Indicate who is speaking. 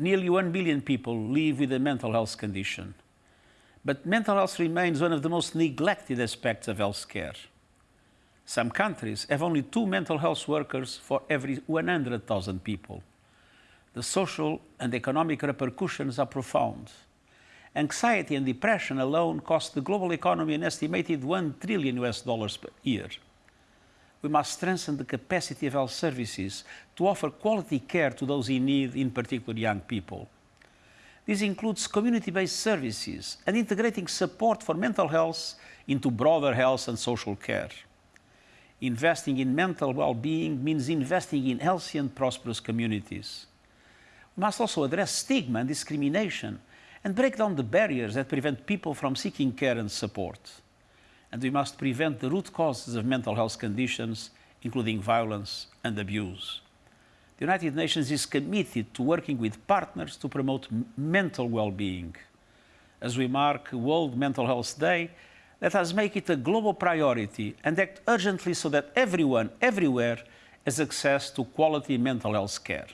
Speaker 1: nearly 1 billion people live with a mental health condition. But mental health remains one of the most neglected aspects of healthcare. Some countries have only two mental health workers for every 100,000 people. The social and economic repercussions are profound. Anxiety and depression alone cost the global economy an estimated 1 trillion US dollars per year. We must strengthen the capacity of health services to offer quality care to those in need, in particular young people. This includes community-based services and integrating support for mental health into broader health and social care. Investing in mental well-being means investing in healthy and prosperous communities. We must also address stigma and discrimination and break down the barriers that prevent people from seeking care and support. And we must prevent the root causes of mental health conditions, including violence and abuse. The United Nations is committed to working with partners to promote mental well-being. As we mark World Mental Health Day, let us make it a global priority and act urgently so that everyone, everywhere, has access to quality mental health care.